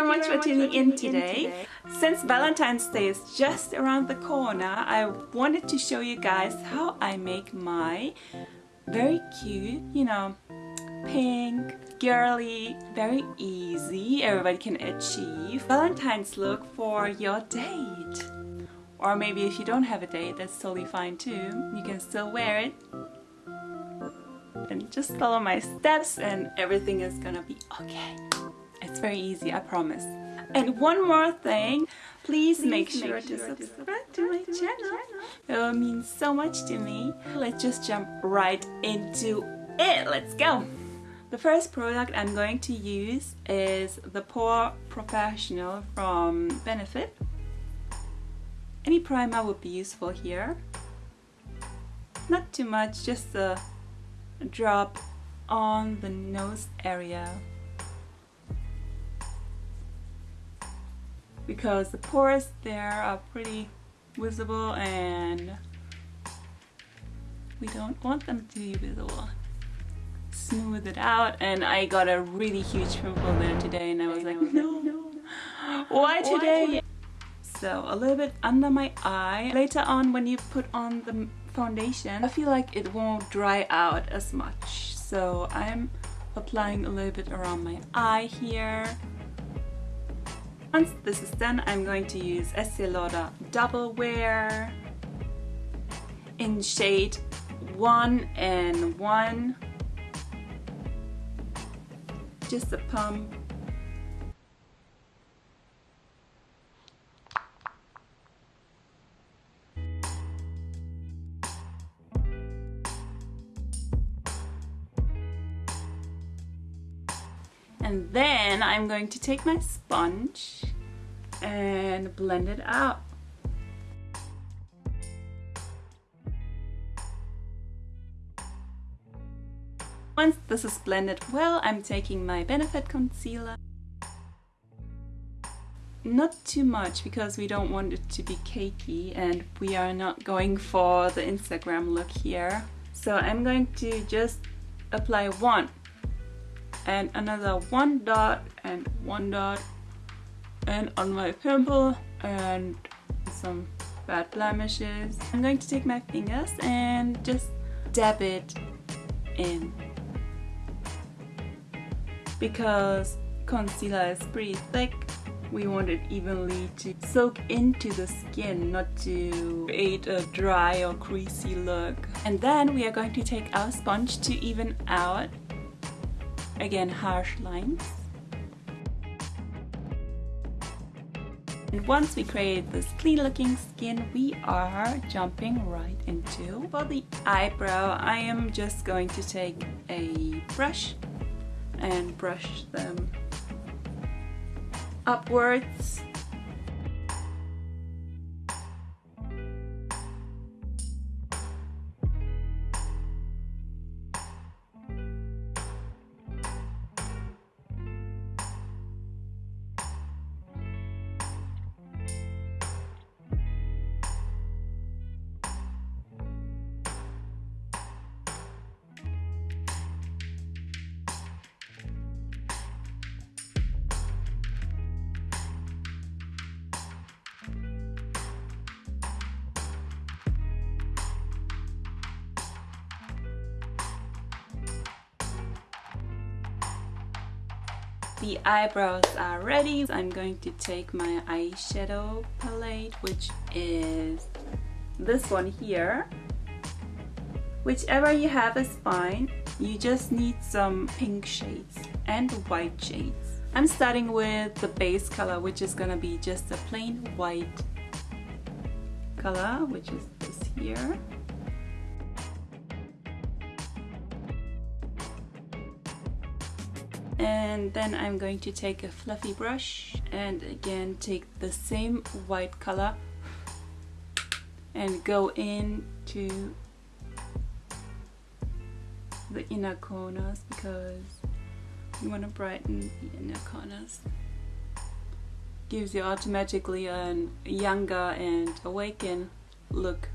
very much for tuning in today. Since Valentine's Day is just around the corner, I wanted to show you guys how I make my very cute, you know, pink, girly, very easy, everybody can achieve Valentine's look for your date. Or maybe if you don't have a date, that's totally fine too. You can still wear it. And just follow my steps and everything is gonna be okay. It's very easy, I promise. And one more thing, please, please make, sure, make sure to subscribe, subscribe to my channel. It will mean so much to me. Let's just jump right into it. Let's go. The first product I'm going to use is the Pore Professional from Benefit. Any primer would be useful here. Not too much, just a drop on the nose area. Because the pores there are pretty visible and we don't want them to be visible. Smooth it out and I got a really huge pimple there today and I was like no, no. why today? So a little bit under my eye. Later on when you put on the foundation I feel like it won't dry out as much. So I'm applying a little bit around my eye here once this is done I'm going to use Estee Lauder Double Wear in shade 1 and 1 just a pump. And then I'm going to take my sponge and blend it out. Once this is blended well, I'm taking my Benefit concealer. Not too much because we don't want it to be cakey and we are not going for the Instagram look here. So I'm going to just apply one and another one dot and one dot and on my pimple and some bad blemishes. I'm going to take my fingers and just dab it in. Because concealer is pretty thick we want it evenly to soak into the skin not to create a dry or greasy look. And then we are going to take our sponge to even out again harsh lines And once we create this clean looking skin, we are jumping right into for the eyebrow. I am just going to take a brush and brush them upwards the eyebrows are ready. I'm going to take my eyeshadow palette which is this one here. Whichever you have is fine. You just need some pink shades and white shades. I'm starting with the base color which is gonna be just a plain white color which is this here and then I'm going to take a fluffy brush and again take the same white color and go into the inner corners because you want to brighten the inner corners. Gives you automatically a younger and awakened look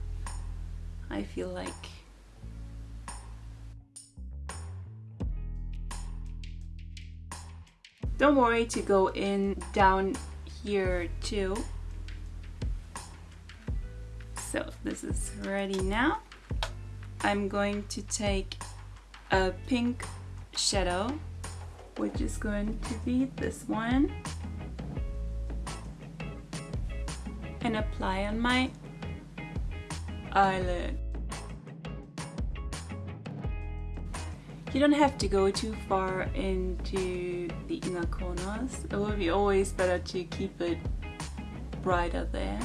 I feel like Don't worry to go in down here too. So this is ready now. I'm going to take a pink shadow, which is going to be this one, and apply on my eyelid. You don't have to go too far into the inner corners. It will be always better to keep it brighter there.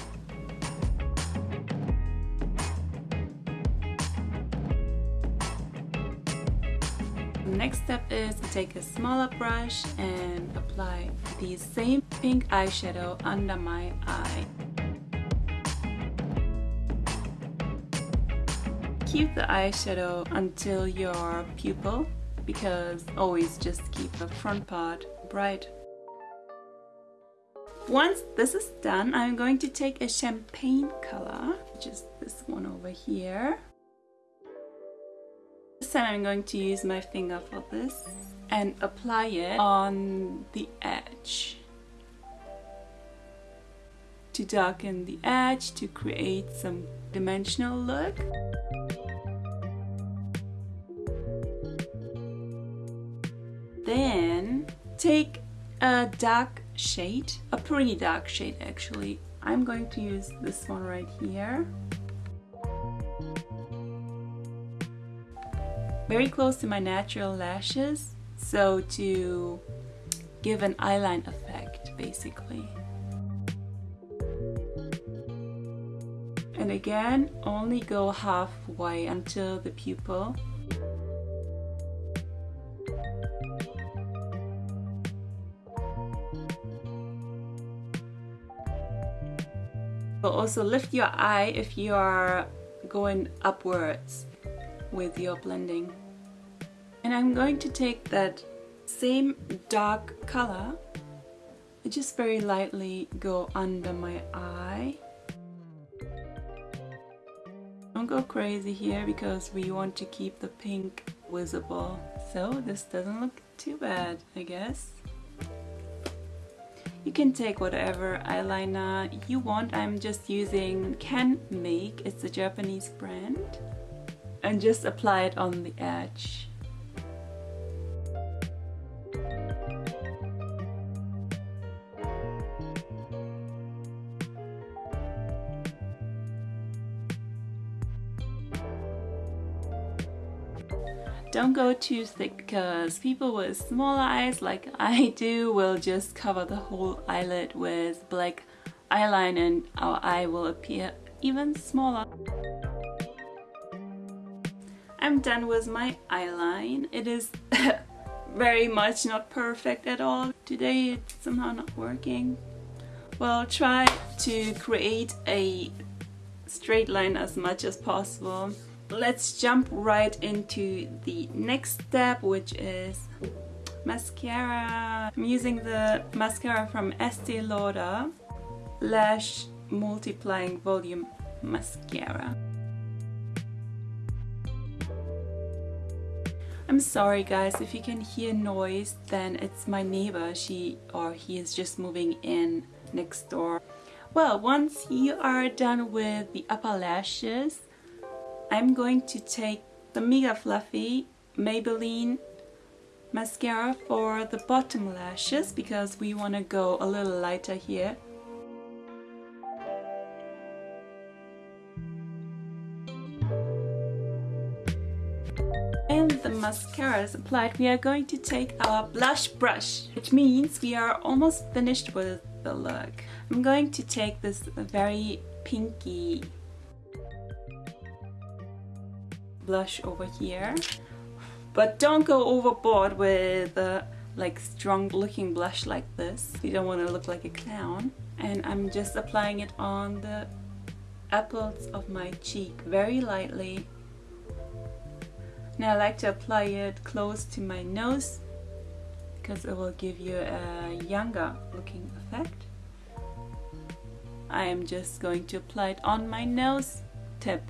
The next step is to take a smaller brush and apply the same pink eyeshadow under my eye. Keep the eyeshadow until your pupil because always just keep the front part bright. Once this is done, I'm going to take a champagne color, which is this one over here. This time I'm going to use my finger for this and apply it on the edge to darken the edge to create some dimensional look. Take a dark shade, a pretty dark shade actually. I'm going to use this one right here. Very close to my natural lashes, so to give an eyeline effect basically. And again, only go halfway until the pupil But also lift your eye if you are going upwards with your blending. And I'm going to take that same dark color and just very lightly go under my eye. Don't go crazy here because we want to keep the pink visible. So this doesn't look too bad, I guess. You can take whatever eyeliner you want. I'm just using Can Make, it's a Japanese brand. And just apply it on the edge. Don't go too thick because people with small eyes like I do will just cover the whole eyelid with black eyeliner and our eye will appear even smaller. I'm done with my eyeline. It is very much not perfect at all. Today it's somehow not working. Well, try to create a straight line as much as possible let's jump right into the next step which is mascara. I'm using the mascara from Estee Lauder Lash Multiplying Volume Mascara. I'm sorry guys if you can hear noise then it's my neighbor she or he is just moving in next door. Well once you are done with the upper lashes I'm going to take the Mega Fluffy Maybelline mascara for the bottom lashes because we want to go a little lighter here. And the mascara is applied, we are going to take our blush brush, which means we are almost finished with the look. I'm going to take this very pinky blush over here. But don't go overboard with uh, like strong looking blush like this. You don't want to look like a clown. And I'm just applying it on the apples of my cheek very lightly. Now I like to apply it close to my nose because it will give you a younger looking effect. I am just going to apply it on my nose tip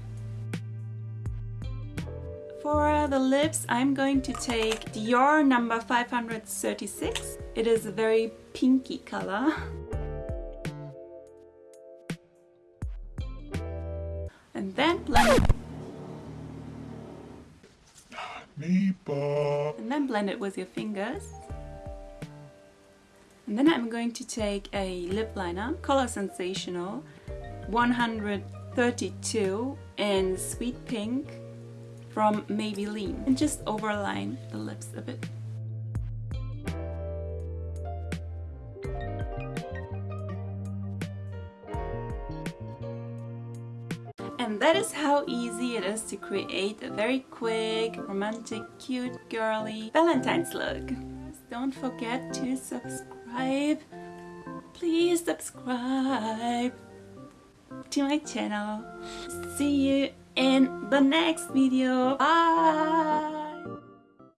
For the lips, I'm going to take Dior number 536. It is a very pinky color. And then blend And then blend it with your fingers. And then I'm going to take a lip liner, Color Sensational 132 in Sweet Pink from Maybelline and just overline the lips a bit. And that is how easy it is to create a very quick, romantic, cute, girly Valentine's look. Don't forget to subscribe. Please subscribe to my channel. See you in the next video. Bye!